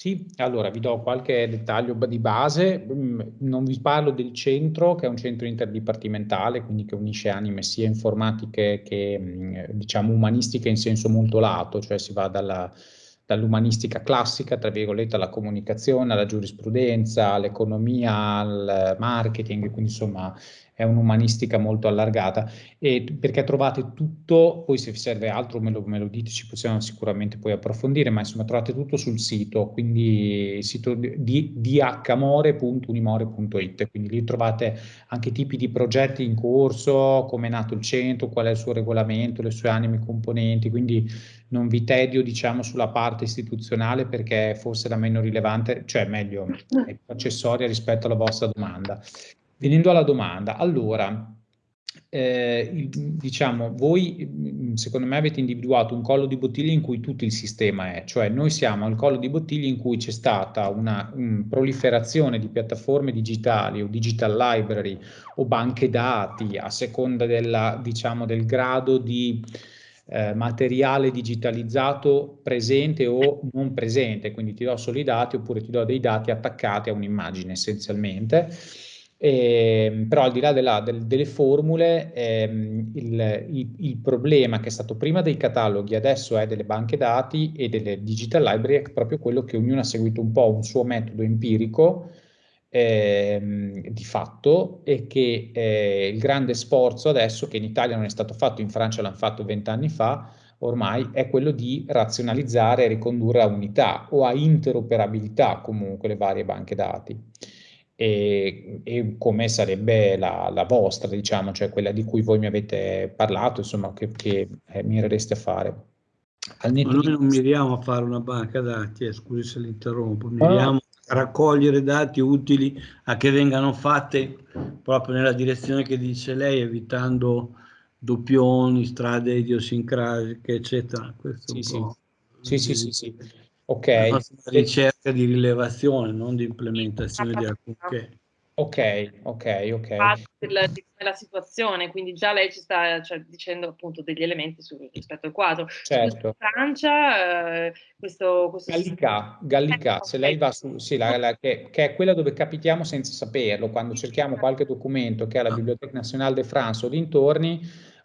Sì, allora vi do qualche dettaglio di base, mm, non vi parlo del centro che è un centro interdipartimentale, quindi che unisce anime sia informatiche che mm, diciamo umanistiche in senso molto lato, cioè si va dalla, dall'umanistica classica, tra virgolette, alla comunicazione, alla giurisprudenza, all'economia, al marketing, quindi insomma è un'umanistica molto allargata, e perché trovate tutto, poi se vi serve altro me lo, me lo, dite, ci possiamo sicuramente poi approfondire, ma insomma trovate tutto sul sito, quindi sito di dhmore.unimore.it, quindi lì trovate anche tipi di progetti in corso, come è nato il centro, qual è il suo regolamento, le sue anime componenti, quindi non vi tedio diciamo sulla parte istituzionale perché forse la meno rilevante, cioè meglio, è accessoria rispetto alla vostra domanda. Venendo alla domanda, allora, eh, diciamo, voi mm, secondo me avete individuato un collo di bottiglia in cui tutto il sistema è, cioè noi siamo al collo di bottiglia in cui c'è stata una um, proliferazione di piattaforme digitali o digital library o banche dati a seconda della, diciamo, del grado di eh, materiale digitalizzato presente o non presente, quindi ti do solo i dati oppure ti do dei dati attaccati a un'immagine essenzialmente eh, però al di là della, del, delle formule, ehm, il, il, il, problema che è stato prima dei cataloghi, adesso è delle banche dati e delle digital library, è proprio quello che ognuno ha seguito un po' un suo metodo empirico ehm, di fatto e che eh, il grande sforzo adesso, che in Italia non è stato fatto, in Francia l'hanno fatto vent'anni fa, ormai è quello di razionalizzare e ricondurre a unità o a interoperabilità comunque le varie banche dati e, e come sarebbe la, la, vostra, diciamo, cioè quella di cui voi mi avete parlato, insomma, che, che eh, mirereste a fare. Al Ma noi non miriamo a fare una banca dati, eh, scusi se l'interrompo, miriamo no. a raccogliere dati utili a che vengano fatte proprio nella direzione che dice lei, evitando doppioni, strade idiosincrasiche, eccetera. Questo sì, sì. Sì, sì, sì, sì. Ok. Una ricerca di rilevazione, non di implementazione di alcunché. Ok, ok, ok. Della, della situazione, quindi già lei ci sta cioè, dicendo appunto degli elementi su, rispetto al quadro. Certo. Francia, eh, questo, questo... Gallica, Gallica, se lei va su, sì, la, la, che, che, è quella dove capitiamo senza saperlo, quando cerchiamo qualche documento che ha la Biblioteca Nazionale de France o dintorni,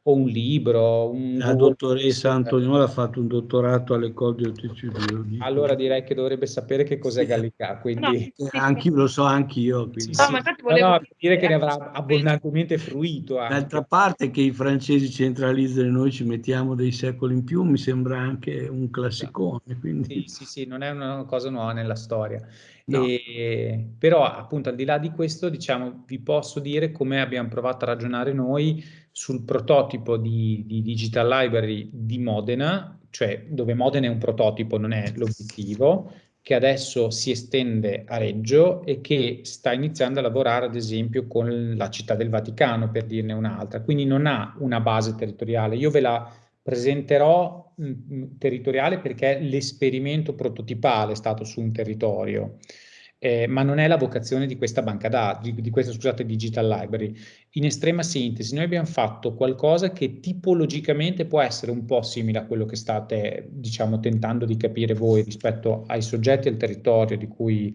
o un libro. Un la dottoressa Antonio ha fatto un dottorato all'École di. Allora direi che dovrebbe sapere che cos'è sì. Gallica, quindi... No, sì, anche, lo so anch'io. Sì, no, ma volevo... no, dire che ne avrà abbondantemente fruito. D'altra parte che i francesi centralizzano e noi ci mettiamo dei secoli in più mi sembra anche un classicone. Quindi... Sì, sì, sì, non è una cosa nuova nella storia. No. E, però appunto al di là di questo diciamo vi posso dire come abbiamo provato a ragionare noi sul prototipo di, di Digital Library di Modena, cioè dove Modena è un prototipo, non è l'obiettivo, che adesso si estende a Reggio e che sta iniziando a lavorare ad esempio con la città del Vaticano per dirne un'altra, quindi non ha una base territoriale. Io ve la presenterò mh, mm, mm, territoriale perché l'esperimento prototipale è stato su un territorio eh, ma non è la vocazione di questa banca dati, di, di questa scusate, digital library. In estrema sintesi, noi abbiamo fatto qualcosa che tipologicamente può essere un po' simile a quello che state, diciamo, tentando di capire voi rispetto ai soggetti e al territorio di cui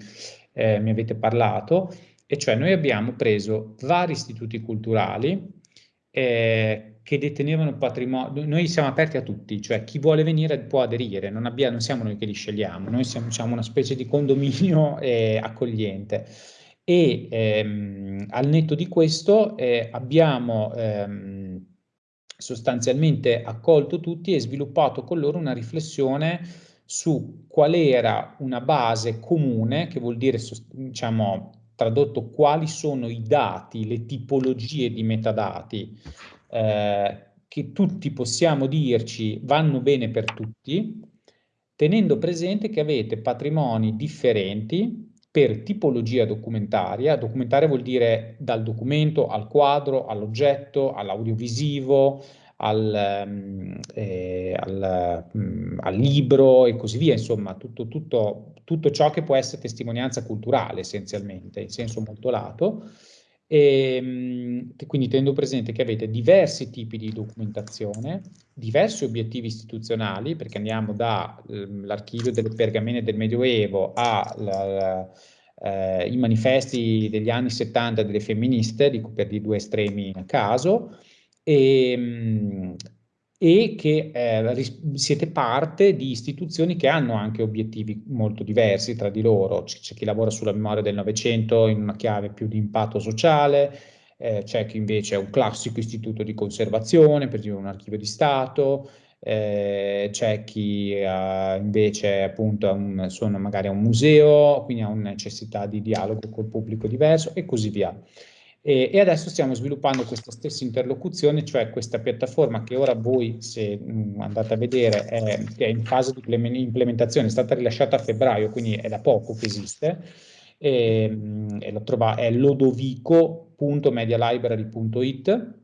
eh, mi avete parlato, e cioè noi abbiamo preso vari istituti culturali, eh, che detenevano patrimonio, noi siamo aperti a tutti, cioè chi vuole venire può aderire, non, abbiamo, non siamo noi che li scegliamo, noi siamo diciamo, una specie di condominio eh, accogliente. E ehm, al netto di questo eh, abbiamo ehm, sostanzialmente accolto tutti e sviluppato con loro una riflessione su qual era una base comune, che vuol dire diciamo, tradotto quali sono i dati, le tipologie di metadati eh, che tutti possiamo dirci vanno bene per tutti, tenendo presente che avete patrimoni differenti per tipologia documentaria. Documentaria vuol dire dal documento al quadro, all'oggetto, all'audiovisivo, al, um, eh, al, um, al, libro e così via, insomma tutto, tutto, tutto ciò che può essere testimonianza culturale essenzialmente, in senso molto lato E, ehm, quindi tenendo presente che avete diversi tipi di documentazione, diversi obiettivi istituzionali, perché andiamo dall'archivio ehm, delle pergamene del Medioevo ai eh, manifesti degli anni 70 delle femministe, dico per di due estremi a caso, e, ehm, e che eh, siete parte di istituzioni che hanno anche obiettivi molto diversi tra di loro. C'è chi lavora sulla memoria del Novecento in una chiave più di impatto sociale, eh, c'è chi invece è un classico istituto di conservazione, per esempio un archivio di Stato, eh, c'è chi eh, invece appunto un, sono magari un museo, quindi ha una necessità di dialogo col pubblico diverso e così via. E, e, adesso stiamo sviluppando questa stessa interlocuzione, cioè questa piattaforma che ora voi, se mh, mm, andate a vedere, è, è, in fase di implementazione, è stata rilasciata a febbraio, quindi è da poco che esiste, e, mh, e lo trova, è lodovico.medialibrary.it,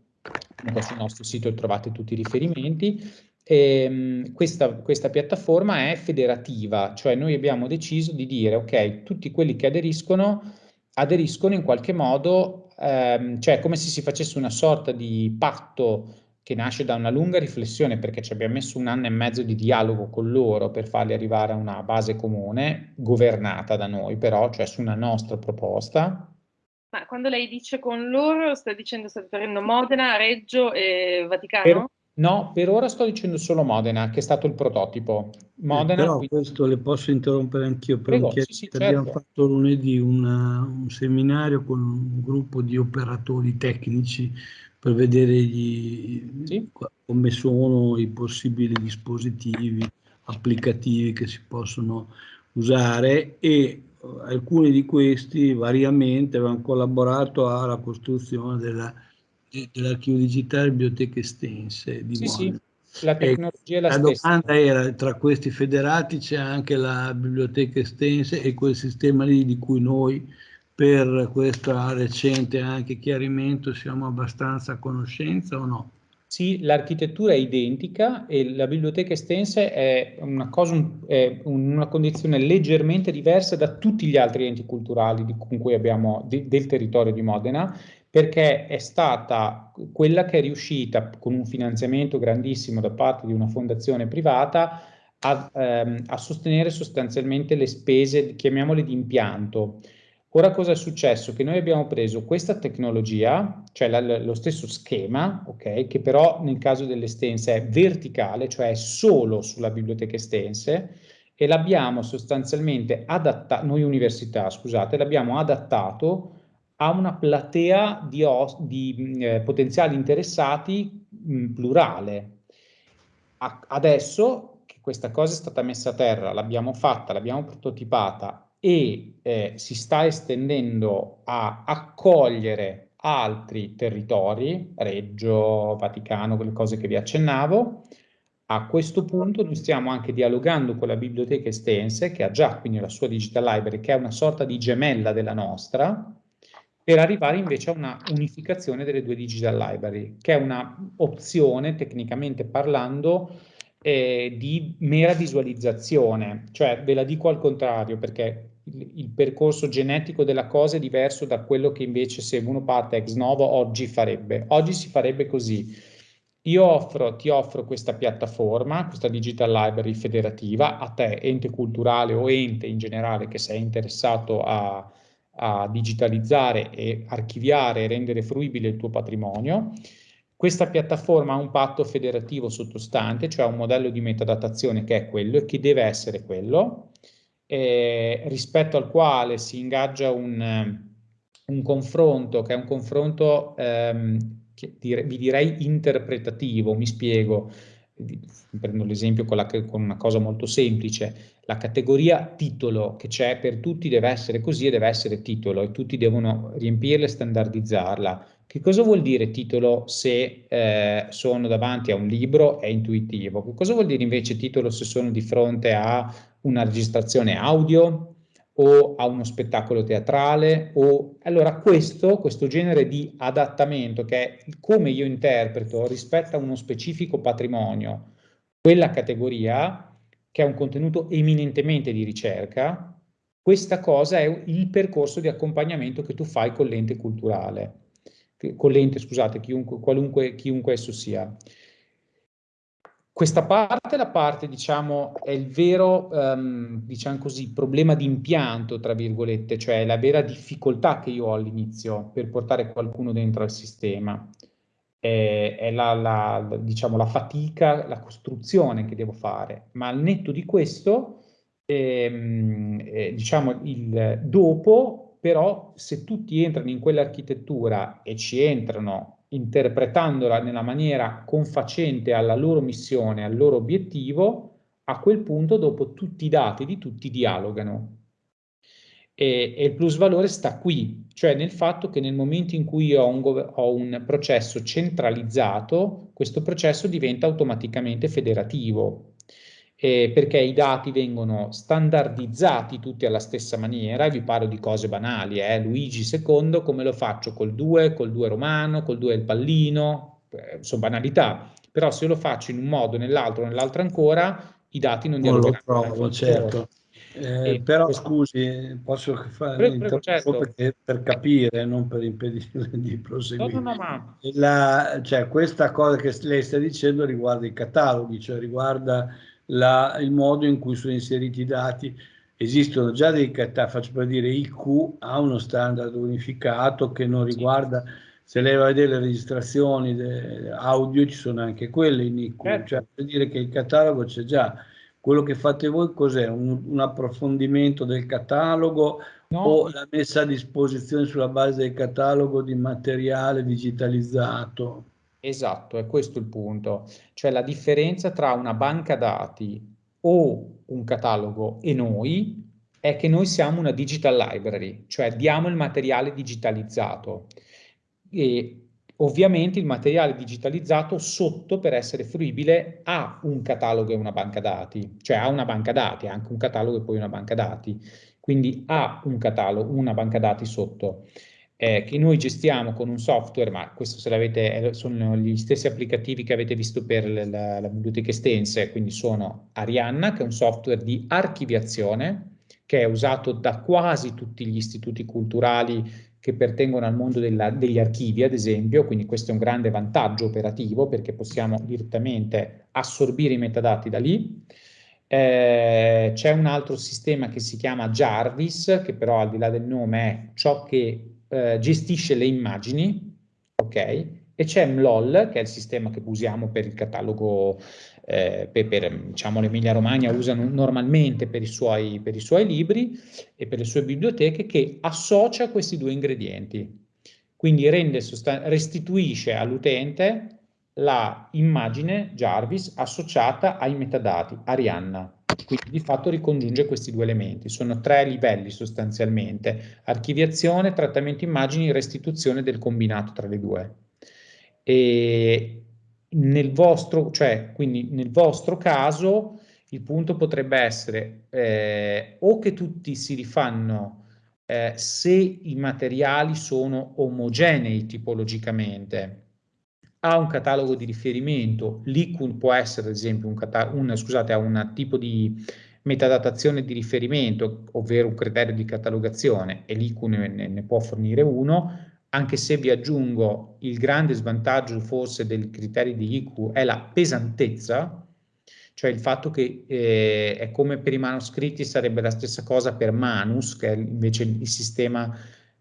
sul nostro sito trovate tutti i riferimenti, e, mh, questa, questa, piattaforma è federativa, cioè noi abbiamo deciso di dire, ok, tutti quelli che aderiscono, aderiscono in qualche modo ehm, cioè come se si facesse una sorta di patto che nasce da una lunga riflessione perché ci abbiamo messo un anno e mezzo di dialogo con loro per farli arrivare a una base comune, governata da noi però, cioè su una nostra proposta. Ma quando lei dice con loro, sta dicendo sta riferendo Modena, Reggio e Vaticano? Per, no, per ora sto dicendo solo Modena, che è stato il prototipo. Modena, eh, però quindi... questo le posso interrompere anch'io perché sì, sì, abbiamo certo. fatto lunedì una, un seminario con un gruppo di operatori tecnici per vedere gli, sì. come sono i possibili dispositivi applicativi che si possono usare e eh, alcuni di questi variamente avevano collaborato alla costruzione dell'archivio digitale biblioteche estense di sì, Modena. La tecnologia è la, la domanda era, tra questi federati c'è anche la biblioteca estense e quel sistema lì di cui noi per questo recente anche chiarimento siamo abbastanza a conoscenza o no? Sì, l'architettura è identica e la biblioteca estense è una, cosa, è una condizione leggermente diversa da tutti gli altri enti culturali con cui abbiamo de, del territorio di Modena perché è stata quella che è riuscita con un finanziamento grandissimo da parte di una fondazione privata a, ehm, a sostenere sostanzialmente le spese, chiamiamole di impianto. Ora cosa è successo? Che noi abbiamo preso questa tecnologia, cioè la, lo stesso schema, okay, che però nel caso dell'estense è verticale, cioè è solo sulla biblioteca estense, e l'abbiamo sostanzialmente adattato, noi università, scusate, l'abbiamo adattato a una platea di, di eh, potenziali interessati mh, plurale. A adesso che questa cosa è stata messa a terra, l'abbiamo fatta, l'abbiamo prototipata e eh, si sta estendendo a accogliere altri territori, Reggio, Vaticano, quelle cose che vi accennavo, a questo punto noi stiamo anche dialogando con la biblioteca estense, che ha già quindi la sua digital library, che è una sorta di gemella della nostra, per arrivare invece a una unificazione delle due digital library, che è una opzione tecnicamente parlando eh, di mera visualizzazione, cioè ve la dico al contrario perché il, il, percorso genetico della cosa è diverso da quello che invece se uno parte ex novo oggi farebbe. Oggi si farebbe così. Io offro, ti offro questa piattaforma, questa digital library federativa, a te, ente culturale o ente in generale che sei interessato a, a digitalizzare e archiviare e rendere fruibile il tuo patrimonio. Questa piattaforma ha un patto federativo sottostante, cioè un modello di metadatazione che è quello e che deve essere quello, eh, rispetto al quale si ingaggia un, un, confronto che è un confronto, ehm, dire, vi direi interpretativo, mi spiego, prendo l'esempio con, con, una cosa molto semplice, la categoria titolo che c'è per tutti deve essere così e deve essere titolo e tutti devono riempirla e standardizzarla. Che cosa vuol dire titolo se eh, sono davanti a un libro? È intuitivo. Che cosa vuol dire invece titolo se sono di fronte a una registrazione audio o a uno spettacolo teatrale? O... Allora questo, questo genere di adattamento che è come io interpreto rispetto a uno specifico patrimonio, quella categoria che è un contenuto eminentemente di ricerca, questa cosa è il percorso di accompagnamento che tu fai con l'ente culturale, con l'ente, scusate, chiunque, chiunque esso sia. Questa parte, la parte, diciamo, è il vero, um, diciamo così, problema di impianto, tra virgolette, cioè la vera difficoltà che io ho all'inizio per portare qualcuno dentro al sistema. È, è la, la, diciamo, la fatica, la costruzione che devo fare, ma al netto di questo, ehm, eh, diciamo, il dopo, però, se tutti entrano in quell'architettura e ci entrano interpretandola nella maniera confacente alla loro missione, al loro obiettivo, a quel punto dopo tutti i dati di tutti dialogano. E, e il plus valore sta qui, cioè nel fatto che nel momento in cui ho un, ho un processo centralizzato, questo processo diventa automaticamente federativo, eh, perché i dati vengono standardizzati tutti alla stessa maniera, e vi parlo di cose banali, eh? Luigi II come lo faccio col 2, col 2 romano, col 2 del pallino, eh, sono banalità, però se lo faccio in un modo, nell'altro, nell'altro ancora, i dati non dialogheranno. Non lo trovo, certo. Eh, però questo... scusi, posso fare prego, certo. per capire, non per impedire di proseguire. No, no, no. La, cioè, questa cosa che lei sta dicendo riguarda i cataloghi, cioè riguarda la, il modo in cui sono inseriti i dati. Esistono già dei cataloghi, faccio per dire, IQ ha uno standard unificato che non riguarda, se lei va a vedere le registrazioni audio, ci sono anche quelle in IQ, certo. cioè per dire che il catalogo c'è già. Quello che fate voi cos'è? Un, un, approfondimento del catalogo no. o la messa a disposizione sulla base del catalogo di materiale digitalizzato? Esatto, è questo il punto. Cioè la differenza tra una banca dati o un catalogo e noi è che noi siamo una digital library, cioè diamo il materiale digitalizzato. E ovviamente il materiale digitalizzato sotto per essere fruibile ha un catalogo e una banca dati, cioè ha una banca dati, anche un catalogo e poi una banca dati, quindi ha un catalogo, una banca dati sotto eh, che noi gestiamo con un software, ma questo se l'avete, sono gli stessi applicativi che avete visto per la, la biblioteca estense, quindi sono Arianna, che è un software di archiviazione, che è usato da quasi tutti gli istituti culturali che pertengono al mondo della, degli archivi, ad esempio, quindi questo è un grande vantaggio operativo perché possiamo direttamente assorbire i metadati da lì. Eh, C'è un altro sistema che si chiama Jarvis, che però al di là del nome è ciò che eh, gestisce le immagini, ok? E c'è MLOL, che è il sistema che usiamo per il catalogo, eh, per, per diciamo, l'Emilia Romagna usano normalmente per i, suoi, per i suoi libri e per le sue biblioteche, che associa questi due ingredienti. Quindi rende restituisce all'utente la immagine Jarvis associata ai metadati Arianna. Quindi di fatto ricongiunge questi due elementi. Sono tre livelli sostanzialmente. Archiviazione, trattamento immagini, restituzione del combinato tra le due. E nel vostro, cioè, quindi nel vostro caso il punto potrebbe essere eh, o che tutti si rifanno eh, se i materiali sono omogenei tipologicamente, ha un catalogo di riferimento, l'ICUN può essere ad esempio un, un, scusate, ha un tipo di metadatazione di riferimento, ovvero un criterio di catalogazione e l'ICUN ne, ne può fornire uno, anche se vi aggiungo il grande svantaggio forse dei criteri di IQ è la pesantezza, cioè il fatto che eh, è come per i manoscritti sarebbe la stessa cosa per Manus, che è invece il sistema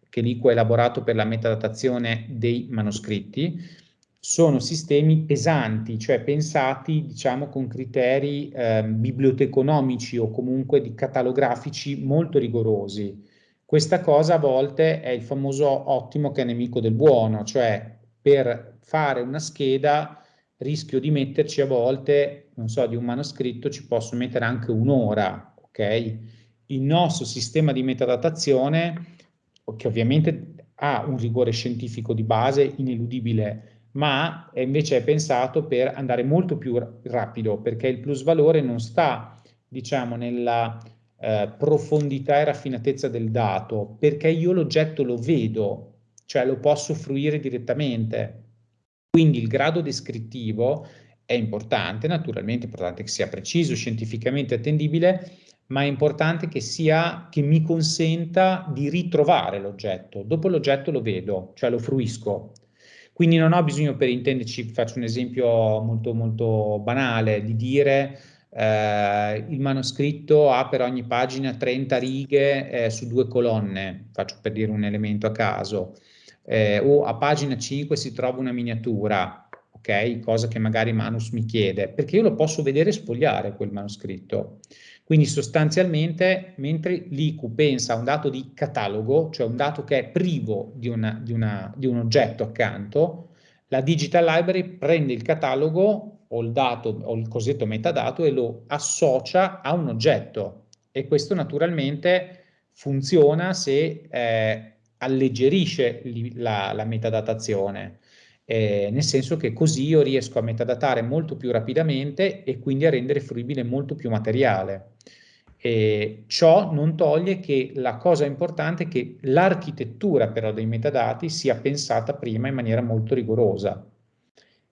che l'IQ ha elaborato per la metadatazione dei manoscritti, sono sistemi pesanti, cioè pensati diciamo con criteri eh, biblioteconomici o comunque di catalografici molto rigorosi. Questa cosa a volte è il famoso ottimo che è nemico del buono, cioè per fare una scheda rischio di metterci a volte, non so, di un manoscritto ci posso mettere anche un'ora, ok? Il nostro sistema di metadatazione, che ovviamente ha un rigore scientifico di base ineludibile, ma invece è pensato per andare molto più rapido, perché il plus valore non sta, diciamo, nella eh, profondità e raffinatezza del dato, perché io l'oggetto lo vedo, cioè lo posso fruire direttamente. Quindi il grado descrittivo è importante, naturalmente è importante che sia preciso, scientificamente attendibile, ma è importante che, sia, che mi consenta di ritrovare l'oggetto. Dopo l'oggetto lo vedo, cioè lo fruisco. Quindi non ho bisogno, per intenderci, faccio un esempio molto, molto banale, di dire eh, il manoscritto ha per ogni pagina 30 righe eh, su due colonne, faccio per dire un elemento a caso, eh, o a pagina 5 si trova una miniatura, ok? Cosa che magari Manus mi chiede, perché io lo posso vedere spogliare quel manoscritto. Quindi sostanzialmente, mentre l'IQ pensa a un dato di catalogo, cioè un dato che è privo di, una, di, una, di un oggetto accanto, la Digital Library prende il catalogo o il dato o il cosiddetto metadato e lo associa a un oggetto e questo naturalmente funziona se eh, alleggerisce la, la metadatazione eh, nel senso che così io riesco a metadatare molto più rapidamente e quindi a rendere fruibile molto più materiale. E ciò non toglie che la cosa importante è che l'architettura però dei metadati sia pensata prima in maniera molto rigorosa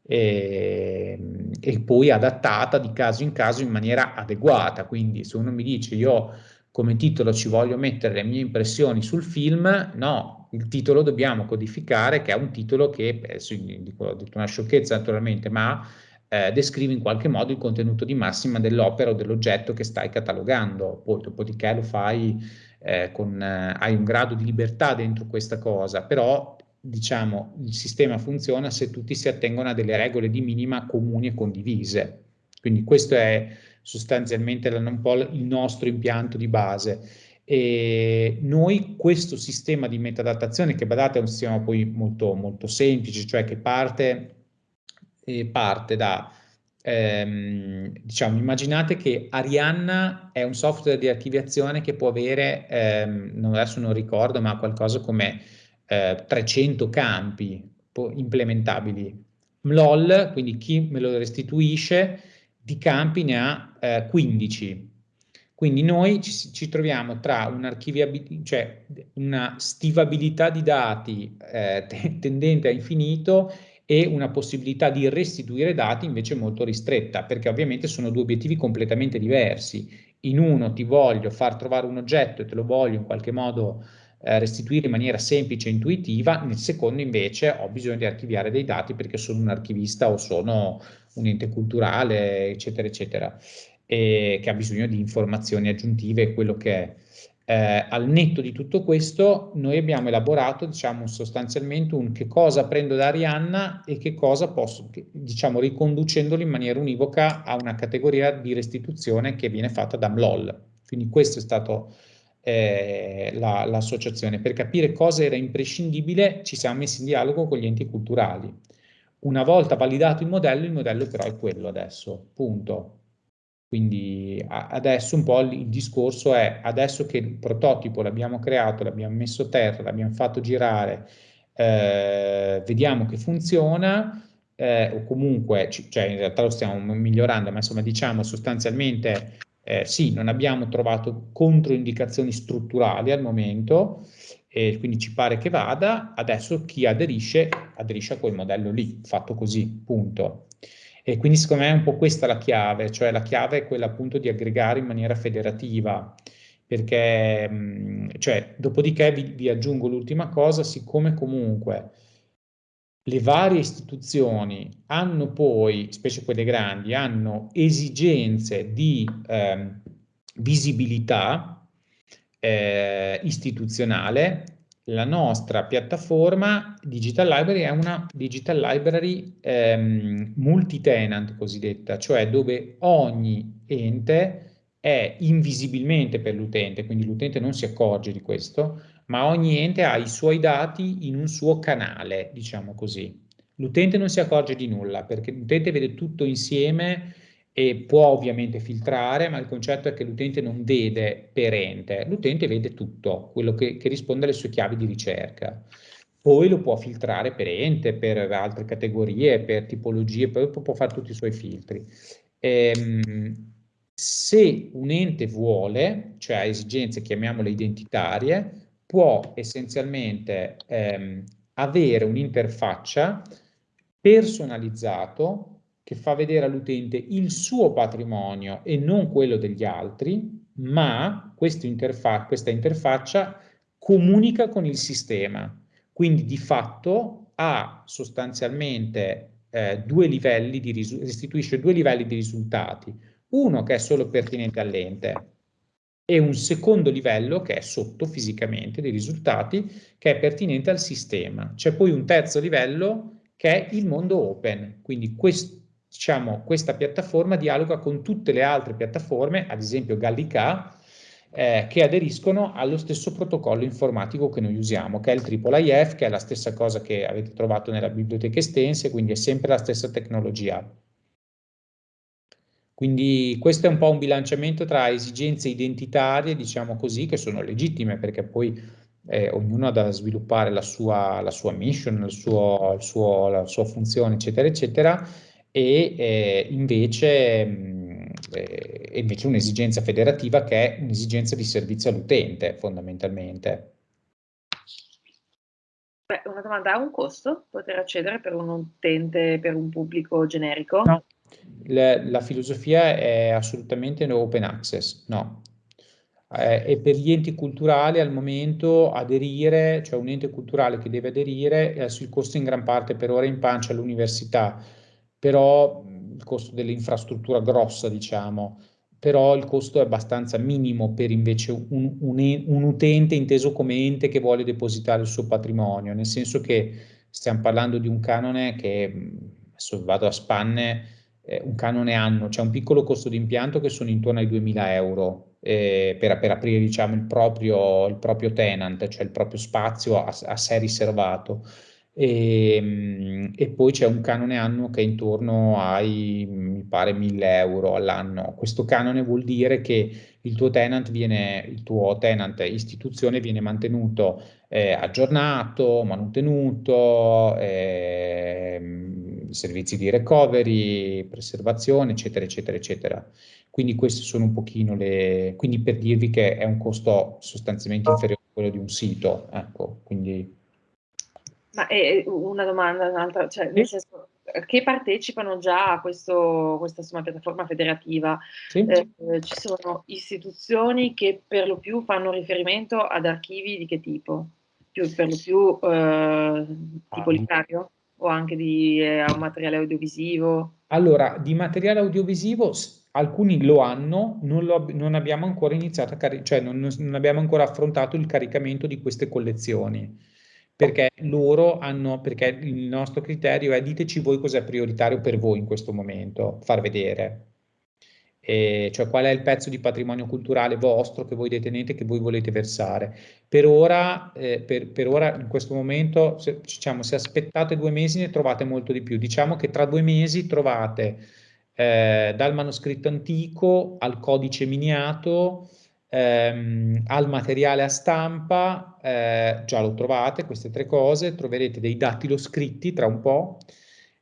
e, e, poi adattata di caso in caso in maniera adeguata. Quindi se uno mi dice io come titolo ci voglio mettere le mie impressioni sul film, no, il titolo dobbiamo codificare, che è un titolo che, adesso ho detto una sciocchezza naturalmente, ma eh, descrive in qualche modo il contenuto di massima dell'opera o dell'oggetto che stai catalogando. Poi dopodiché lo fai eh, con, eh, hai un grado di libertà dentro questa cosa, però diciamo il sistema funziona se tutti si attengono a delle regole di minima comuni e condivise. Quindi questo è sostanzialmente un po' il nostro impianto di base. E noi questo sistema di metadatazione, che badate è un sistema poi molto, molto semplice, cioè che parte, eh, parte da, ehm, diciamo, immaginate che Arianna è un software di archiviazione che può avere, ehm, adesso non ricordo, ma qualcosa come eh, 300 campi implementabili. MLOL, quindi chi me lo restituisce, di campi ne ha eh, 15 quindi noi ci, ci troviamo tra cioè una stivabilità di dati eh, tendente a infinito e una possibilità di restituire dati invece molto ristretta, perché ovviamente sono due obiettivi completamente diversi. In uno ti voglio far trovare un oggetto e te lo voglio in qualche modo eh, restituire in maniera semplice e intuitiva, nel secondo invece ho bisogno di archiviare dei dati perché sono un archivista o sono un ente culturale, eccetera, eccetera e che ha bisogno di informazioni aggiuntive, quello che è. Eh, al netto di tutto questo, noi abbiamo elaborato, diciamo, sostanzialmente un che cosa prendo da Arianna e che cosa posso, diciamo, riconducendolo in maniera univoca a una categoria di restituzione che viene fatta da MLOL. Quindi questo è stato eh, l'associazione. La, per capire cosa era imprescindibile ci siamo messi in dialogo con gli enti culturali. Una volta validato il modello, il modello però è quello adesso, punto. Quindi adesso un po' il discorso è, adesso che il prototipo l'abbiamo creato, l'abbiamo messo a terra, l'abbiamo fatto girare, eh, vediamo che funziona, eh, o comunque, cioè in realtà lo stiamo migliorando, ma insomma diciamo sostanzialmente eh, sì, non abbiamo trovato controindicazioni strutturali al momento, e quindi ci pare che vada, adesso chi aderisce, aderisce a quel modello lì, fatto così, punto. E quindi secondo me è un po' questa la chiave, cioè la chiave è quella appunto di aggregare in maniera federativa, perché, cioè, dopodiché vi, vi aggiungo l'ultima cosa, siccome comunque le varie istituzioni hanno poi, specie quelle grandi, hanno esigenze di eh, visibilità eh, istituzionale, la nostra piattaforma Digital Library è una Digital Library ehm, multi-tenant cosiddetta, cioè dove ogni ente è invisibilmente per l'utente, quindi l'utente non si accorge di questo, ma ogni ente ha i suoi dati in un suo canale, diciamo così. L'utente non si accorge di nulla perché l'utente vede tutto insieme e può ovviamente filtrare, ma il concetto è che l'utente non vede per ente, l'utente vede tutto, quello che, che, risponde alle sue chiavi di ricerca. Poi lo può filtrare per ente, per altre categorie, per tipologie, poi può fare tutti i suoi filtri. Ehm, se un ente vuole, cioè ha esigenze, chiamiamole identitarie, può essenzialmente ehm, avere un'interfaccia personalizzato che fa vedere all'utente il suo patrimonio e non quello degli altri, ma interfa questa interfaccia comunica con il sistema, quindi di fatto ha sostanzialmente eh, due livelli di restituisce due livelli di risultati, uno che è solo pertinente all'ente e un secondo livello che è sotto fisicamente dei risultati che è pertinente al sistema. C'è poi un terzo livello che è il mondo open, quindi quest, diciamo, questa piattaforma dialoga con tutte le altre piattaforme, ad esempio Gallica, eh, che aderiscono allo stesso protocollo informatico che noi usiamo, che è il IIIF, che è la stessa cosa che avete trovato nella biblioteca estense, quindi è sempre la stessa tecnologia. Quindi questo è un po' un bilanciamento tra esigenze identitarie, diciamo così, che sono legittime perché poi eh, ognuno ha da sviluppare la sua, la sua mission, il suo, il suo, la sua funzione, eccetera, eccetera, e eh, invece, mh, eh, invece un'esigenza federativa che è un'esigenza di servizio all'utente, fondamentalmente. Beh, una domanda, ha un costo poter accedere per un utente, per un pubblico generico? No, la, la filosofia è assolutamente no open access, no. Eh, e per gli enti culturali al momento aderire, cioè un ente culturale che deve aderire, eh, il costo in gran parte per ora in pancia all'università, però il costo dell'infrastruttura grossa, diciamo, però il costo è abbastanza minimo per invece un, un, un, utente inteso come ente che vuole depositare il suo patrimonio, nel senso che stiamo parlando di un canone che, adesso vado a spanne, eh, un canone anno, c'è un piccolo costo di impianto che sono intorno ai 2000 euro eh, per, per, aprire diciamo, il, proprio, il proprio tenant, cioè il proprio spazio a, a sé riservato. E, ehm, e, poi c'è un canone anno che è intorno ai, mi pare, 1000 euro all'anno. Questo canone vuol dire che il tuo tenant viene, il tuo tenant istituzione viene mantenuto eh, aggiornato, mantenuto, eh, servizi di recovery, preservazione, eccetera, eccetera, eccetera. Quindi queste sono un pochino le, quindi per dirvi che è un costo sostanzialmente inferiore a quello di un sito, ecco, quindi ma è una domanda, un'altra, cioè, nel senso, che partecipano già a questo, questa insomma, piattaforma federativa. Sì. Eh, ci sono istituzioni che per lo più fanno riferimento ad archivi di che tipo? Più, per lo più eh, tipo literario o anche di eh, materiale audiovisivo? Allora, di materiale audiovisivo alcuni lo hanno, non, lo, non abbiamo ancora iniziato a caricare, cioè non, non abbiamo ancora affrontato il caricamento di queste collezioni perché loro hanno, perché il nostro criterio è diteci voi cos'è prioritario per voi in questo momento, far vedere. E cioè qual è il pezzo di patrimonio culturale vostro che voi detenete, che voi volete versare. Per ora, eh, per, per ora in questo momento, se, diciamo, se aspettate due mesi ne trovate molto di più. Diciamo che tra due mesi trovate eh, dal manoscritto antico al codice miniato, ehm, al materiale a stampa, eh, già lo trovate, queste tre cose, troverete dei dattilo scritti tra un po'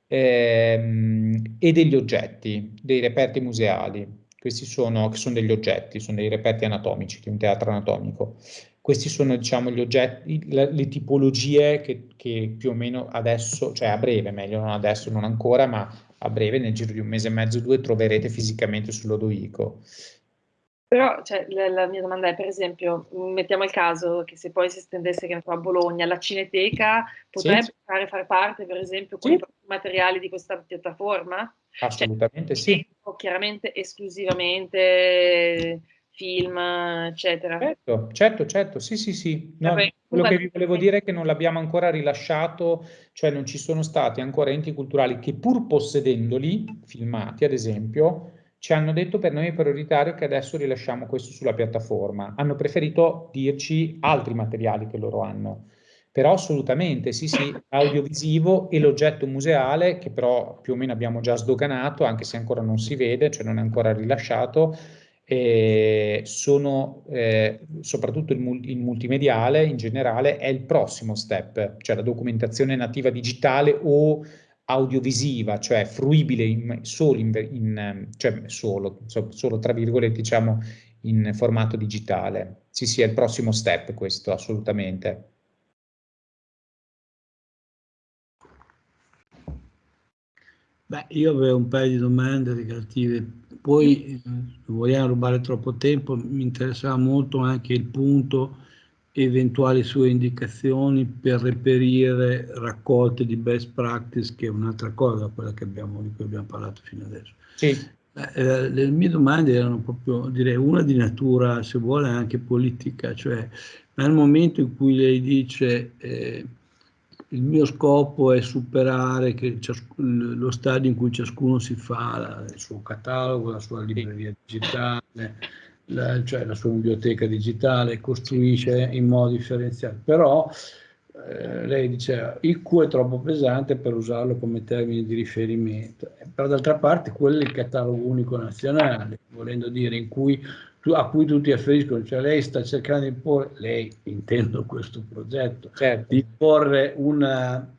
ehm, e degli oggetti, dei reperti museali. Questi sono, sono degli oggetti, sono dei reperti anatomici di un teatro anatomico. Questi sono diciamo gli oggetti, le, le tipologie che, che più o meno adesso, cioè a breve, meglio non adesso, non ancora, ma a breve, nel giro di un mese e mezzo due, troverete fisicamente sull'Odoico. Però cioè, la, la, mia domanda è, per esempio, mettiamo il caso che se poi si estendesse che a Bologna, la Cineteca potrebbe sì. fare, fare parte, per esempio, con sì. i materiali di questa piattaforma? Assolutamente cioè, sì. Chiaramente, esclusivamente film, eccetera. Certo, certo, certo, sì, sì, sì. No, Vabbè, quello che vi volevo dire è che non l'abbiamo ancora rilasciato, cioè non ci sono stati ancora enti culturali che pur possedendoli, filmati ad esempio, ci hanno detto per noi è prioritario che adesso rilasciamo questo sulla piattaforma. Hanno preferito dirci altri materiali che loro hanno. Però assolutamente, sì, sì, audiovisivo e l'oggetto museale, che però più o meno abbiamo già sdoganato, anche se ancora non si vede, cioè non è ancora rilasciato, eh, sono eh, soprattutto il, il, multimediale in generale è il prossimo step, cioè la documentazione nativa digitale o audiovisiva, cioè fruibile in, solo, in, in, cioè solo, solo, tra virgolette, diciamo, in formato digitale. Sì, sì, è il prossimo step questo, assolutamente. Beh, io avevo un paio di domande relative, poi non vogliamo rubare troppo tempo, mi interessava molto anche il punto eventuali sue indicazioni per reperire raccolte di best practice, che è un'altra cosa quella che abbiamo, di cui abbiamo parlato fino adesso. Sì. Eh, le mie domande erano proprio, direi, una di natura, se vuole, anche politica, cioè nel momento in cui lei dice eh, il mio scopo è superare lo stadio in cui ciascuno si fa la, il suo catalogo, la sua libreria digitale, la, cioè la sua biblioteca digitale, costruisce in modo differenziato. Però eh, lei diceva IQ è troppo pesante per usarlo come termine di riferimento, però d'altra parte quello è il catalogo unico nazionale, volendo dire in cui a cui tutti afferiscono, cioè lei sta cercando di porre, lei intendo questo progetto, certo. di porre una,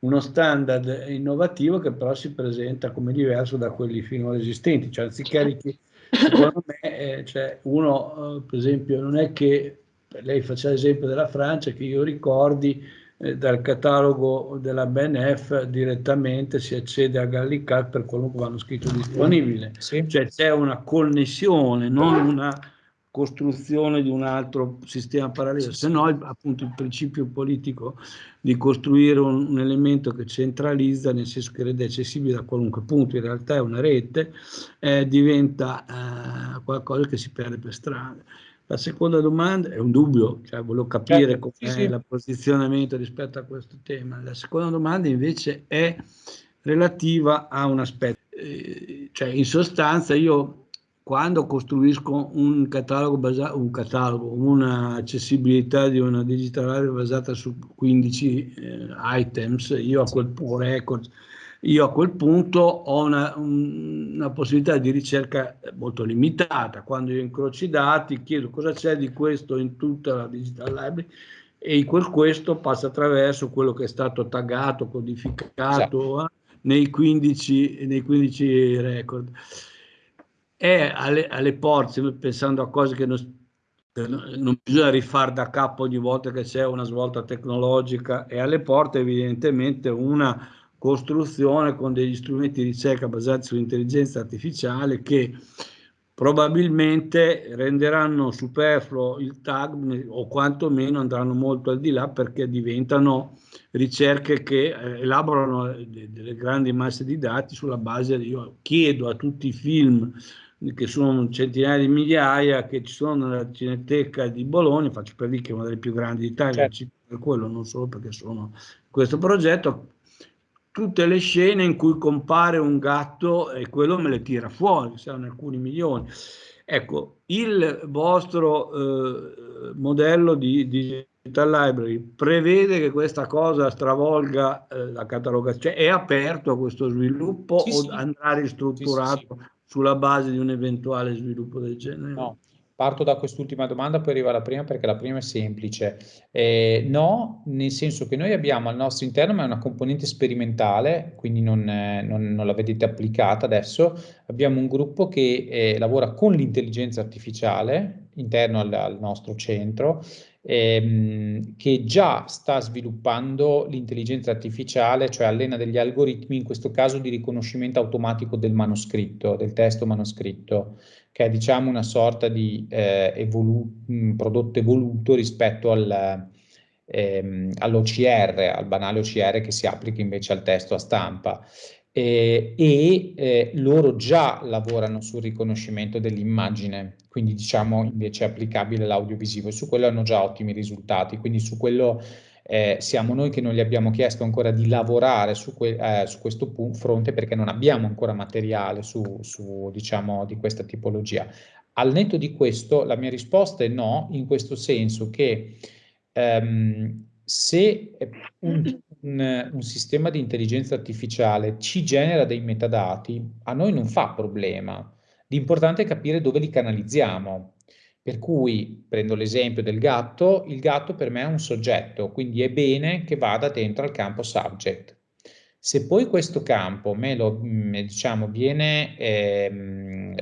uno standard innovativo che però si presenta come diverso da quelli finora esistenti, cioè anziché secondo me eh, cioè uno eh, per esempio non è che lei faceva l'esempio della Francia che io ricordi eh, dal catalogo della BNF direttamente si accede a Gallicat per qualunque manoscritto disponibile. Sì. Cioè c'è una connessione, non una costruzione di un altro sistema parallelo, se no appunto il principio politico di costruire un, un, elemento che centralizza, nel senso che rende accessibile da qualunque punto, in realtà è una rete, eh, diventa eh, qualcosa che si perde per strada. La seconda domanda è un dubbio, cioè volevo capire certo, com'è sì, sì. il posizionamento rispetto a questo tema. La seconda domanda invece è relativa a un aspetto, eh, cioè in sostanza io quando costruisco un catalogo, basato, un catalogo, un'accessibilità di una digital library basata su 15 eh, items, io a quel punto record, io a quel punto ho una, una, possibilità di ricerca molto limitata. Quando io incrocio i dati, chiedo cosa c'è di questo in tutta la digital library e quel questo passa attraverso quello che è stato taggato, codificato esatto. eh, nei, 15, nei 15 record. È alle, alle porte, pensando a cose che non, non bisogna rifare da capo ogni volta che c'è una svolta tecnologica, è alle porte evidentemente una costruzione con degli strumenti di ricerca basati sull'intelligenza artificiale che probabilmente renderanno superfluo il tag o quantomeno andranno molto al di là perché diventano ricerche che eh, elaborano delle grandi masse di dati sulla base, io chiedo a tutti i film che sono centinaia di migliaia che ci sono nella Cineteca di Bologna, faccio per dire che è una delle più grandi d'Italia, certo. per quello, non solo perché sono in questo progetto, tutte le scene in cui compare un gatto e quello me le tira fuori, saranno alcuni milioni. Ecco, il vostro eh, modello di, di Digital Library prevede che questa cosa stravolga eh, la catalogazione, cioè è aperto a questo sviluppo sì, o sì. andrà ristrutturato sì, sulla base di un eventuale sviluppo del genere? No, Parto da quest'ultima domanda, poi arrivo alla prima perché la prima è semplice. Eh, no, nel senso che noi abbiamo al nostro interno, ma è una componente sperimentale, quindi non, non, non la vedete applicata adesso, abbiamo un gruppo che eh, lavora con l'intelligenza artificiale interno al, al nostro centro ehm, che già sta sviluppando l'intelligenza artificiale, cioè allena degli algoritmi, in questo caso di riconoscimento automatico del manoscritto, del testo manoscritto che è diciamo una sorta di eh, evolu prodotto evoluto rispetto al, ehm, all'OCR, al banale OCR che si applica invece al testo a stampa. Eh, e eh, loro già lavorano sul riconoscimento dell'immagine, quindi diciamo invece applicabile l'audiovisivo e su quello hanno già ottimi risultati, quindi su quello eh, siamo noi che non gli abbiamo chiesto ancora di lavorare su, eh, su questo fronte perché non abbiamo ancora materiale su, su, diciamo, di questa tipologia. Al netto di questo, la mia risposta è no, in questo senso che ehm, se un, un, un, sistema di intelligenza artificiale ci genera dei metadati, a noi non fa problema. L'importante è capire dove li canalizziamo. Per cui, prendo l'esempio del gatto, il gatto per me è un soggetto, quindi è bene che vada dentro al campo subject. Se poi questo campo me lo, mm, diciamo, viene, eh,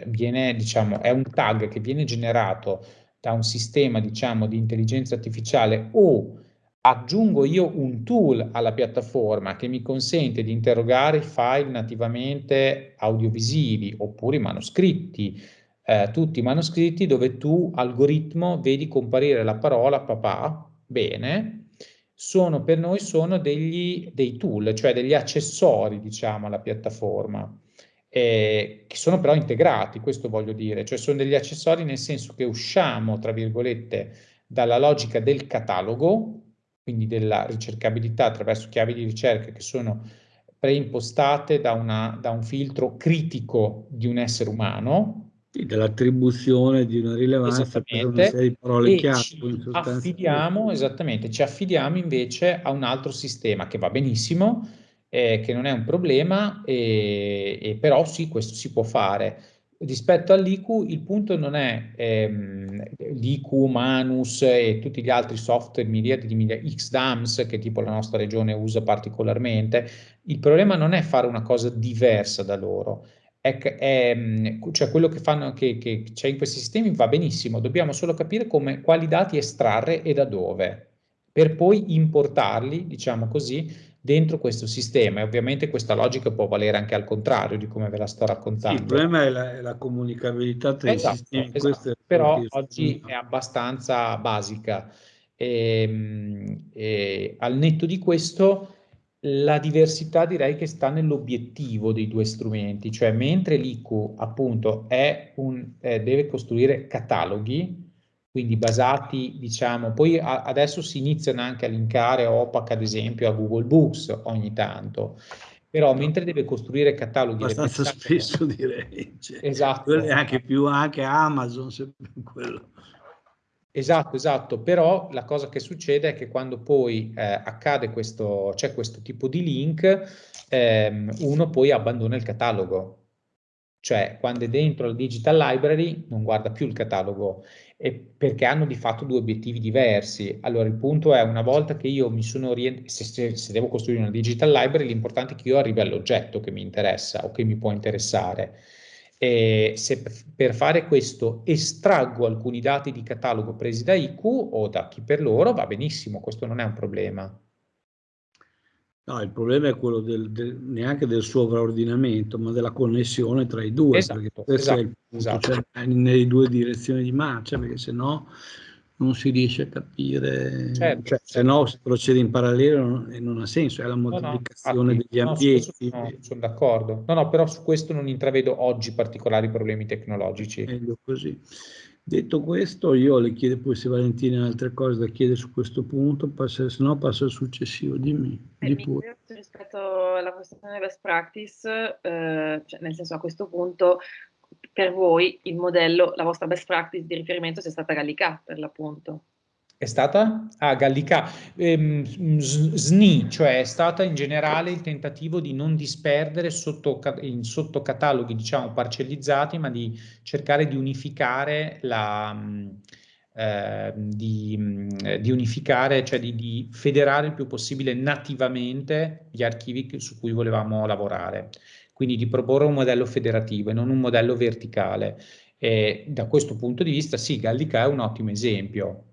viene, diciamo, è un tag che viene generato da un sistema, diciamo, di intelligenza artificiale o aggiungo io un tool alla piattaforma che mi consente di interrogare i file nativamente audiovisivi oppure manoscritti, eh, tutti i manoscritti dove tu, algoritmo, vedi comparire la parola papà, bene, sono per noi sono degli, dei tool, cioè degli accessori, diciamo, alla piattaforma, eh, che sono però integrati, questo voglio dire, cioè sono degli accessori nel senso che usciamo, tra virgolette, dalla logica del catalogo, quindi della ricercabilità attraverso chiavi di ricerca che sono preimpostate da, una, da un filtro critico di un essere umano. Sì, dell'attribuzione di una rilevanza per una serie di parole chiave. Ci affidiamo, esattamente, ci affidiamo invece a un altro sistema che va benissimo, eh, che non è un problema, e, e però sì, questo si può fare rispetto all'IQ il punto non è ehm, l'IQ, Manus e tutti gli altri software miriadi di miriadi, XDAMS che tipo la nostra regione usa particolarmente, il problema non è fare una cosa diversa da loro, è, è, cioè quello che fanno che, che c'è in questi sistemi va benissimo, dobbiamo solo capire come, quali dati estrarre e da dove, per poi importarli, diciamo così, dentro questo sistema e ovviamente questa logica può valere anche al contrario di come ve la sto raccontando. Sì, il problema è la, la comunicabilità tra esatto, i sistemi, esatto. però oggi è abbastanza basica. E, ehm, e, al netto di questo la diversità direi che sta nell'obiettivo dei due strumenti, cioè mentre l'IQ appunto un, eh, deve costruire cataloghi, quindi basati, diciamo, poi a, adesso si iniziano anche a linkare OPAC ad esempio a Google Books ogni tanto, però mentre deve costruire cataloghi... Abbastanza spesso direi. Cioè, esatto. Anche più anche Amazon, quello. Esatto, esatto, però la cosa che succede è che quando poi eh, accade questo, c'è questo tipo di link, ehm, uno poi abbandona il catalogo, cioè quando è dentro la digital library non guarda più il catalogo perché hanno di fatto due obiettivi diversi. Allora il punto è una volta che io mi sono orientato, se, se, se, devo costruire una digital library, l'importante è che io arrivi all'oggetto che mi interessa o che mi può interessare. E se per fare questo estraggo alcuni dati di catalogo presi da IQ o da chi per loro, va benissimo, questo non è un problema. No, il problema è quello del, del, neanche del sovraordinamento, ma della connessione tra i due, esatto, perché questo esatto, è il punto, esatto. cioè, nelle due direzioni di marcia, perché se no non si riesce a capire, certo, cioè, se no si procede in parallelo non, non ha senso, è la moltiplicazione no, no, degli no, ambienti. No, sono d'accordo, no, no, però su questo non intravedo oggi particolari problemi tecnologici. Meglio così. Detto questo, io le chiedo poi se Valentina ha altre cose da chiedere su questo punto, passa, se no passo al successivo, dimmi. Eh, di pure. Rispetto alla questione best practice, eh, cioè nel senso a questo punto per voi il modello, la vostra best practice di riferimento sia stata Gallica per l'appunto. È stata? Ah, Gallica. Ehm, SNI, cioè è stata in generale il tentativo di non disperdere sotto, in sottocataloghi, diciamo, parcellizzati, ma di cercare di unificare la... Eh, di, di, unificare, cioè di, di, federare il più possibile nativamente gli archivi su cui volevamo lavorare. Quindi di proporre un modello federativo e non un modello verticale. E da questo punto di vista, sì, Gallica è un ottimo esempio.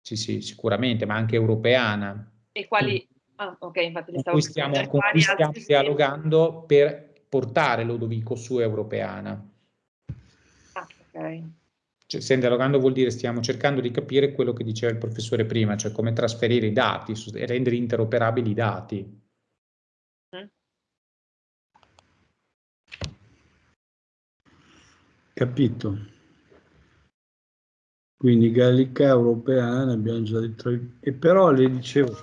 Sì, sì, sicuramente, ma anche europeana. E quali... Ah, ok, infatti li stavo con cui stiamo, con cui stiamo dialogando per portare Lodovico su europeana. Ah, ok. Cioè, stiamo dialogando vuol dire stiamo cercando di capire quello che diceva il professore prima, cioè come trasferire i dati e rendere interoperabili i dati. Capito. Quindi Gallica europeana abbiamo già detto, e però le dicevo,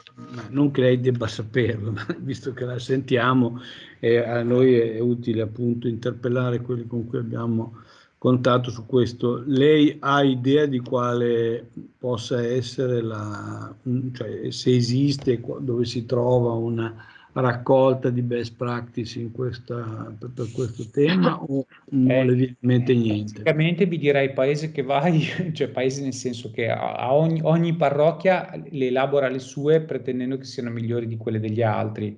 non che lei debba saperlo, visto che la sentiamo, e a noi è utile appunto interpellare quelli con cui abbiamo contatto su questo. Lei ha idea di quale possa essere la, cioè se esiste, dove si trova una raccolta di best practice in questa, per, per questo tema o non eh, le viene in mente niente? Praticamente vi direi paese che vai, cioè paese nel senso che a ogni, ogni, parrocchia le elabora le sue pretendendo che siano migliori di quelle degli altri.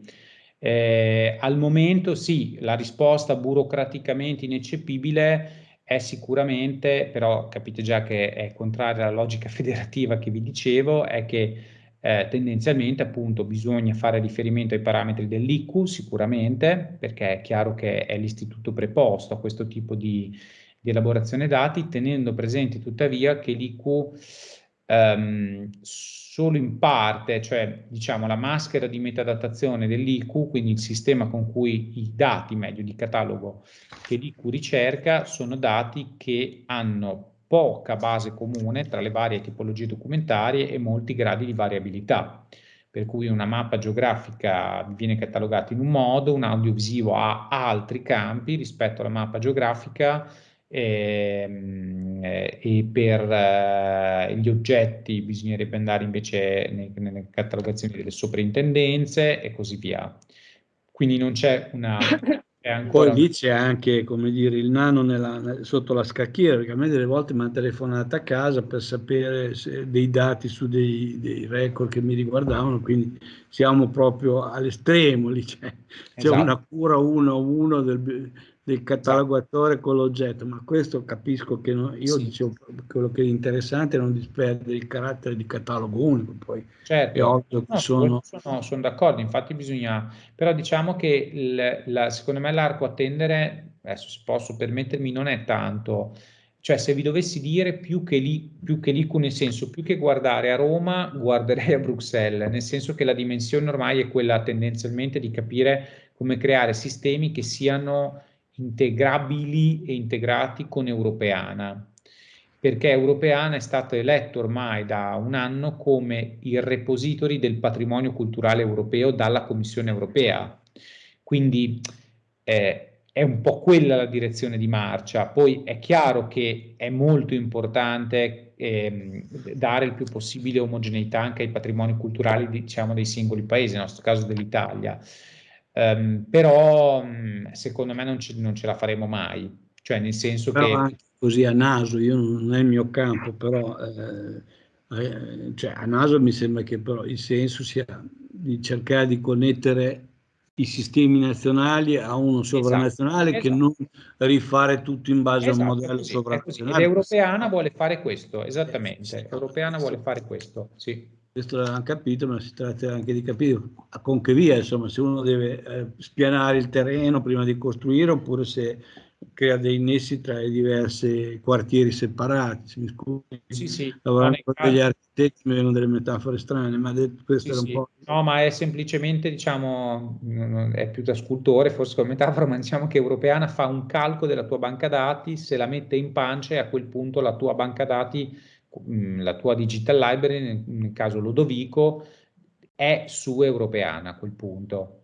Eh, al momento sì, la risposta burocraticamente ineccepibile è sicuramente, però capite già che è contraria alla logica federativa che vi dicevo, è che eh, tendenzialmente appunto bisogna fare riferimento ai parametri dell'IQ sicuramente, perché è chiaro che è l'istituto preposto a questo tipo di, di elaborazione dati, tenendo presente tuttavia che l'IQ ehm, solo in parte, cioè diciamo la maschera di metadatazione dell'IQ, quindi il sistema con cui i dati, meglio di catalogo, che l'IQ ricerca, sono dati che hanno poca base comune tra le varie tipologie documentarie e molti gradi di variabilità per cui una mappa geografica viene catalogata in un modo, un audiovisivo ha altri campi rispetto alla mappa geografica Ehm, e, e per eh, gli oggetti bisognerebbe andare invece nei, nelle catalogazioni delle soprintendenze e così via. Quindi non c'è una... Poi lì c'è anche, come dire, il nano nella, sotto la scacchiera, perché a me delle volte mi hanno telefonato a casa per sapere dei dati su dei, dei, record che mi riguardavano, quindi siamo proprio all'estremo, lì c'è, esatto. una cura uno a uno del, del catalogatore con l'oggetto, ma questo capisco che no, io sì. dicevo quello che è interessante è non disperdere il carattere di catalogo unico, poi certo. è ovvio che no, sono... sono... sono d'accordo, infatti bisogna, però diciamo che il, la, secondo me l'arco a tendere, adesso se posso permettermi, non è tanto, cioè se vi dovessi dire più che lì, più che lì, nel senso più che guardare a Roma, guarderei a Bruxelles, nel senso che la dimensione ormai è quella tendenzialmente di capire come creare sistemi che siano integrabili e integrati con Europeana, perché Europeana è stato eletto ormai da un anno come il repository del patrimonio culturale europeo dalla Commissione europea. Quindi eh, è un po' quella la direzione di marcia. Poi è chiaro che è molto importante eh, dare il più possibile omogeneità anche ai patrimoni culturali diciamo, dei singoli paesi, nel nostro caso dell'Italia. Um, però um, secondo me non, ce, non ce la faremo mai, cioè nel senso però che... Così a naso, io non è il mio campo, però eh, eh, cioè a naso mi sembra che però il senso sia di cercare di connettere i sistemi nazionali a uno sovranazionale esatto, che esatto. non rifare tutto in base esatto, a un esatto, modello così, sovranazionale. L'europeana vuole fare questo, esattamente, l'europeana vuole fare questo, sì questo l'hanno capito, ma si tratta anche di capire con che via, insomma, se uno deve eh, spianare il terreno prima di costruire oppure se crea dei nessi tra i diversi quartieri separati. Se mi scusi, sì, sì. lavorando con degli architetti mi vengono delle metafore strane, ma questo sì, era un sì. po'... No, ma è semplicemente, diciamo, è più da scultore, forse come metafora, ma diciamo che Europeana fa un calco della tua banca dati, se la mette in pancia e a quel punto la tua banca dati la tua digital library, nel, nel caso Lodovico, è su Europeana a quel punto.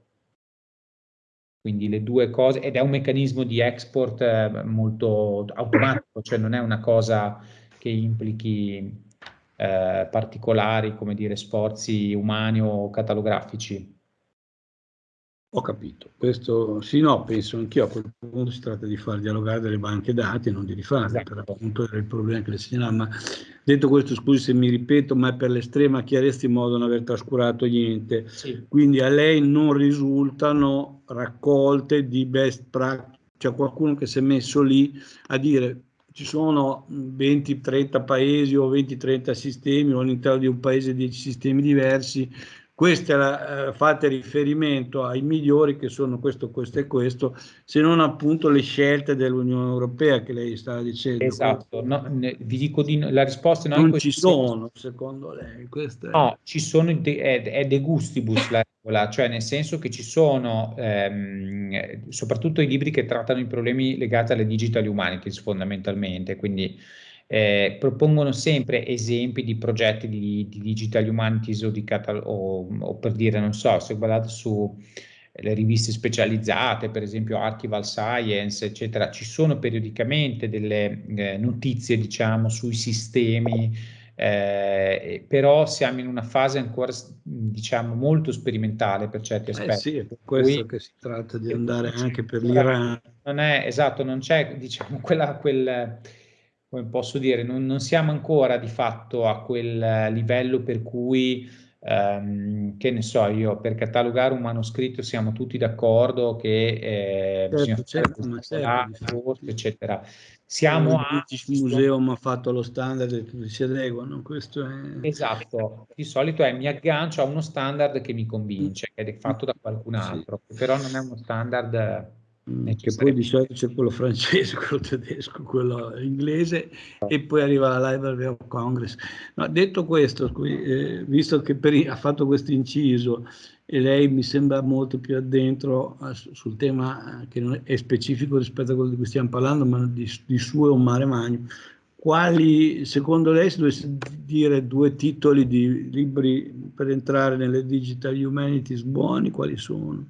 Quindi le due cose, ed è un meccanismo di export eh, molto automatico, cioè non è una cosa che implichi eh, particolari, come dire, sforzi umani o catalografici. Ho capito, questo sì, no, penso anch'io. A quel punto si tratta di far dialogare delle banche dati e non di rifarle, esatto. per appunto era il problema che le segnalava, ma detto questo scusi se mi ripeto, ma è per l'estrema chiarezza in modo da non aver trascurato niente, sì. quindi a lei non risultano raccolte di best practice, cioè qualcuno che si è messo lì a dire ci sono 20-30 paesi o 20-30 sistemi o all'interno di un paese 10 sistemi diversi, queste eh, fate riferimento ai migliori che sono questo, questo e questo, se non appunto le scelte dell'Unione Europea che lei stava dicendo. Esatto, no, ne, vi dico di la risposta no, non ci sono, secondo lei. Queste... No, ci sono, è, è de gustibus la regola, cioè nel senso che ci sono ehm, soprattutto i libri che trattano i problemi legati alle digital humanities fondamentalmente, quindi eh, propongono sempre esempi di progetti di, di digital humanities o, di o, o, per dire, non so, se guardate su le riviste specializzate, per esempio Archival Science, eccetera, ci sono periodicamente delle eh, notizie, diciamo, sui sistemi, eh, però siamo in una fase ancora, diciamo, molto sperimentale per certi eh aspetti. Eh sì, è per questo Qui, che si tratta di andare anche per l'Iran. Non è, esatto, non c'è, diciamo, quella, quel come posso dire, non, non, siamo ancora di fatto a quel livello per cui Um, che ne so io, per catalogare un manoscritto siamo tutti d'accordo che eh, certo, bisogna certo, fare certo, eccetera. Siamo il British Museum ha fatto lo standard e tutti si adeguano, questo è... Esatto, di solito è mi aggancio a uno standard che mi convince, che è fatto da qualcun altro, sì. però non è uno standard Mm, che poi di solito c'è quello francese, quello tedesco, quello inglese e poi arriva la Library of Congress. No, detto questo, eh, visto che per, ha fatto questo inciso e lei mi sembra molto più addentro eh, sul tema eh, che non è specifico rispetto a quello di cui stiamo parlando, ma di, di suo e un mare magno, quali secondo lei, se dovesse dire due titoli di libri per entrare nelle digital humanities buoni, quali sono?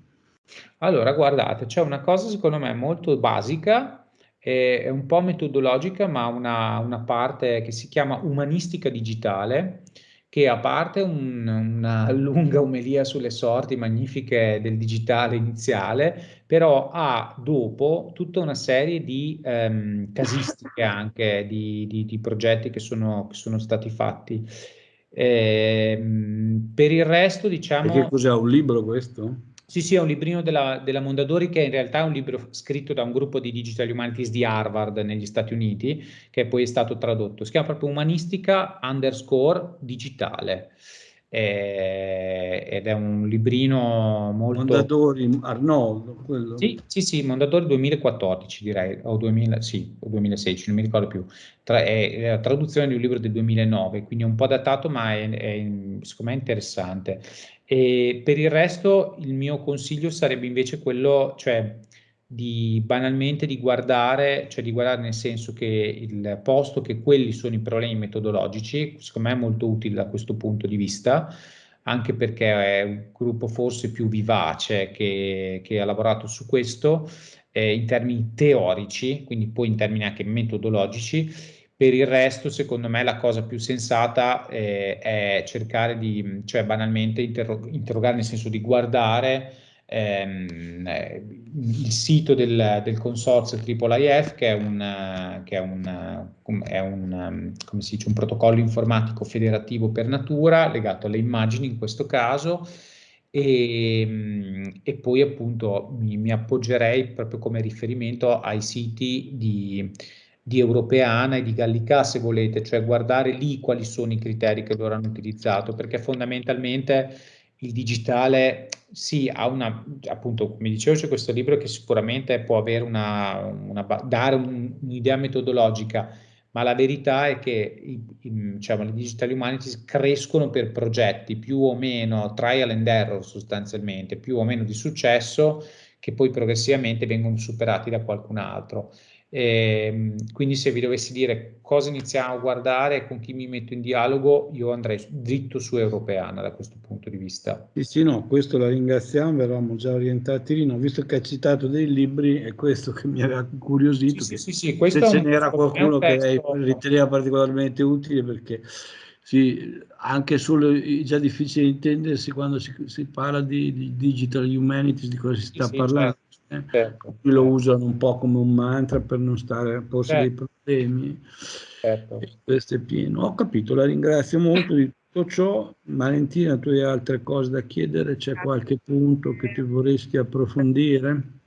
Allora, guardate, c'è una cosa secondo me molto basica, è un po' metodologica, ma una, una parte che si chiama umanistica digitale, che a parte un, una lunga omelia sulle sorti magnifiche del digitale iniziale, però ha dopo tutta una serie di ehm, casistiche anche, di, di, di progetti che sono, che sono, stati fatti. Eh, per il resto, diciamo... Che cos'è un libro questo? Sì, sì, è un librino della, della, Mondadori che in realtà è un libro scritto da un gruppo di Digital Humanities di Harvard negli Stati Uniti, che poi è stato tradotto. Si chiama proprio Umanistica underscore digitale. Eh, ed è un librino molto... Mondadori, Arnoldo, quello? Sì, sì, sì, Mondadori 2014 direi, o, 2000, sì, o 2016, non mi ricordo più. Tra, è, la traduzione di un libro del 2009, quindi è un po' datato, ma è, è secondo me interessante. E per il resto il mio consiglio sarebbe invece quello, cioè di banalmente di guardare, cioè di guardare nel senso che il posto che quelli sono i problemi metodologici, secondo me è molto utile da questo punto di vista, anche perché è un gruppo forse più vivace che, che ha lavorato su questo eh, in termini teorici, quindi poi in termini anche metodologici, per il resto, secondo me, la cosa più sensata eh, è cercare di, cioè banalmente interro interrogare, nel senso di guardare ehm, eh, il sito del, del consorzio IIIF, che è un, che è un, è un, si dice, un protocollo informatico federativo per natura, legato alle immagini in questo caso, e, e poi appunto mi, mi appoggerei proprio come riferimento ai siti di di Europeana e di Gallica, se volete, cioè guardare lì quali sono i criteri che loro hanno utilizzato, perché fondamentalmente il digitale sì, ha una, appunto, come dicevo, c'è questo libro che sicuramente può avere una, una dare un'idea metodologica, ma la verità è che i, i, diciamo, le digital humanities crescono per progetti più o meno trial and error sostanzialmente, più o meno di successo, che poi progressivamente vengono superati da qualcun altro. E, ehm, quindi se vi dovessi dire cosa iniziamo a guardare e con chi mi metto in dialogo, io andrei dritto su Europeana da questo punto di vista. Sì, sì, no, questo la ringraziamo, eravamo già orientati lì, no, visto che ha citato dei libri, è questo che mi aveva curiosito. Sì, sì, sì, se ce n'era qualcuno che lei riteneva particolarmente utile perché sì, anche solo è già difficile intendersi quando si, si parla di, di, digital humanities, di cosa si sta sì, parlando. Certo? Certo. lo usano un po' come un mantra per non stare a porsi certo. dei problemi. Certo. questo è pieno. Ho capito, la ringrazio molto di tutto ciò. Valentina, tu hai altre cose da chiedere? C'è qualche punto che ti vorresti approfondire?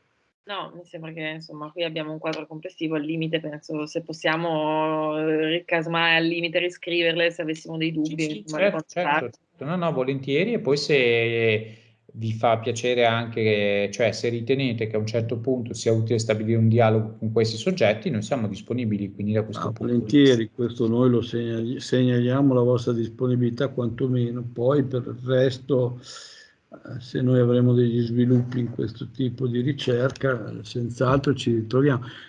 No, mi sembra che insomma qui abbiamo un quadro complessivo, al limite penso se possiamo eh, ricasmare al limite, riscriverle se avessimo dei dubbi. Sì, sì, certo, certo. No, no, volentieri e poi se vi fa piacere anche, cioè se ritenete che a un certo punto sia utile stabilire un dialogo con questi soggetti, noi siamo disponibili quindi da questo ah, punto volentieri, questo noi lo segnaliamo la vostra disponibilità quantomeno, poi per il resto eh, se noi avremo degli sviluppi in questo tipo di ricerca, senz'altro ci ritroviamo.